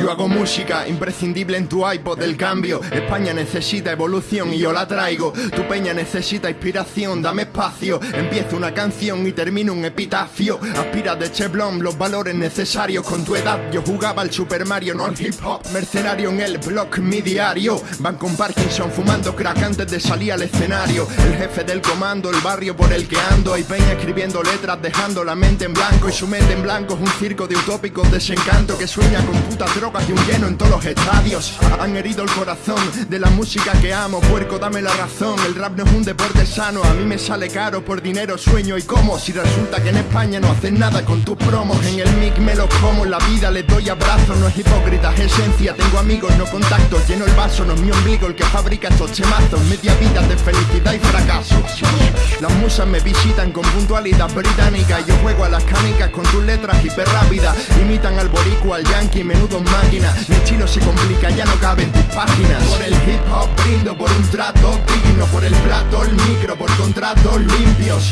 Yo hago música imprescindible en tu iPod del cambio. España necesita evolución y yo la traigo. Tu peña necesita inspiración, dame espacio. Empiezo una canción y termino un epitafio. Aspira de Cheblon los valores necesarios con tu edad. Yo jugaba al Super Mario, no al hip hop. Mercenario en el blog, mi diario. Van con Parkinson fumando crack antes de salir al escenario. El jefe del comando, el barrio por el que ando. Hay peña escribiendo letras, dejando la mente en blanco. Y su mente en blanco es un circo de utópicos desencanto que sueña con putas drogas un lleno en todos los estadios. Han herido el corazón de la música que amo. Puerco, dame la razón. El rap no es un deporte sano. A mí me sale caro por dinero, sueño y como. Si resulta que en España no hacen nada con tus promos. En el mic me los como, la vida les doy abrazos. No es hipócrita, es esencia. Tengo amigos, no contactos. Lleno el vaso, no es mi ombligo el que fabrica estos chemazos. Media vida de felicidad y fracaso. Las musas me visitan con puntualidad británica. Yo juego a las canicas con tus letras hiper rápidas. Imitan al boricua, al yankee, menudo máquina. Mi estilo se complica, ya no cabe en tus páginas. Por el hip hop brindo por un trato digno. Por el plato, el micro, por contratos limpios.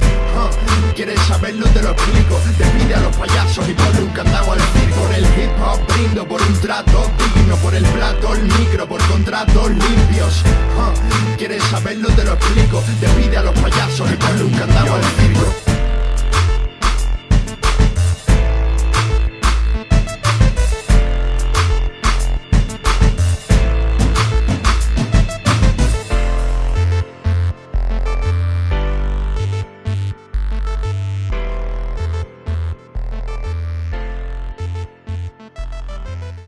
¿Quieres saberlo? Te lo explico. Despide a los payasos y ponle un candado al circo. Por el hip hop brindo por un trato digno. Por el plato, el micro, por contratos limpios. ¿Quieres saberlo? Te lo explico. Despide a los